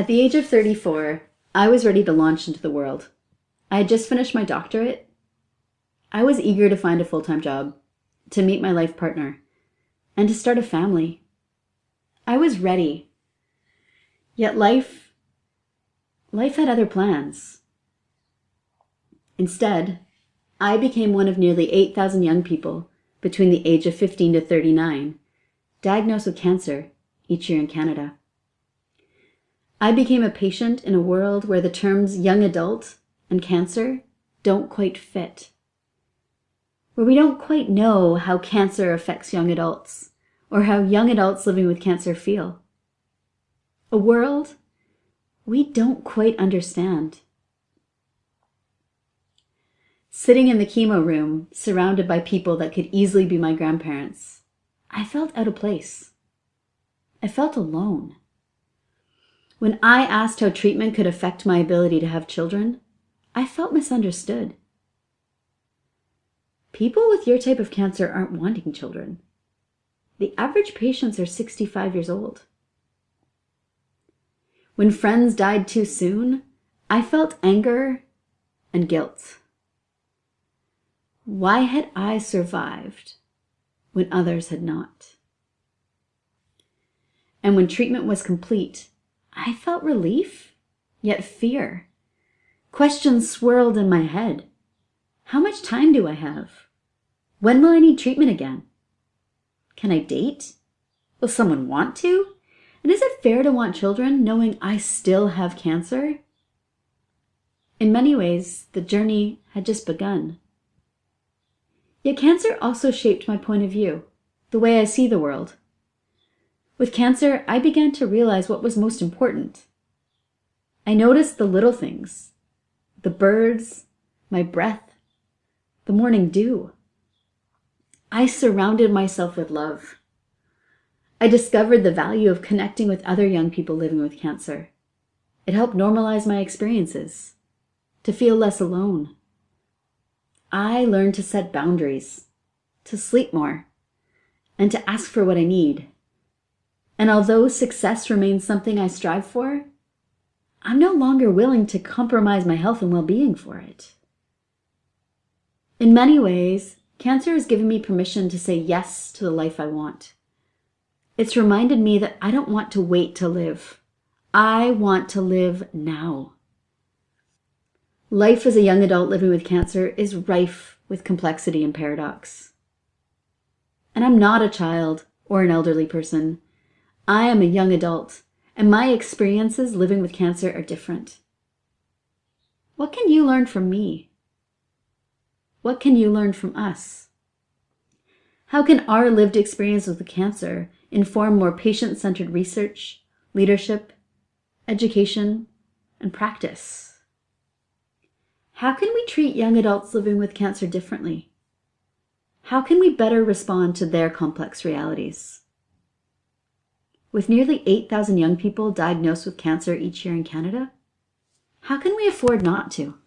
At the age of 34, I was ready to launch into the world. I had just finished my doctorate. I was eager to find a full time job, to meet my life partner, and to start a family. I was ready. Yet life, life had other plans. Instead, I became one of nearly 8,000 young people between the age of 15 to 39 diagnosed with cancer each year in Canada. I became a patient in a world where the terms young adult and cancer don't quite fit. Where we don't quite know how cancer affects young adults or how young adults living with cancer feel. A world we don't quite understand. Sitting in the chemo room, surrounded by people that could easily be my grandparents, I felt out of place. I felt alone. When I asked how treatment could affect my ability to have children, I felt misunderstood. People with your type of cancer aren't wanting children. The average patients are 65 years old. When friends died too soon, I felt anger and guilt. Why had I survived when others had not? And when treatment was complete, I felt relief, yet fear. Questions swirled in my head. How much time do I have? When will I need treatment again? Can I date? Will someone want to? And is it fair to want children knowing I still have cancer? In many ways, the journey had just begun. Yet cancer also shaped my point of view, the way I see the world. With cancer, I began to realize what was most important. I noticed the little things, the birds, my breath, the morning dew. I surrounded myself with love. I discovered the value of connecting with other young people living with cancer. It helped normalize my experiences, to feel less alone. I learned to set boundaries, to sleep more, and to ask for what I need. And although success remains something I strive for, I'm no longer willing to compromise my health and well being for it. In many ways, cancer has given me permission to say yes to the life I want. It's reminded me that I don't want to wait to live. I want to live now. Life as a young adult living with cancer is rife with complexity and paradox. And I'm not a child or an elderly person. I am a young adult, and my experiences living with cancer are different. What can you learn from me? What can you learn from us? How can our lived experience with cancer inform more patient-centered research, leadership, education, and practice? How can we treat young adults living with cancer differently? How can we better respond to their complex realities? With nearly 8,000 young people diagnosed with cancer each year in Canada, how can we afford not to?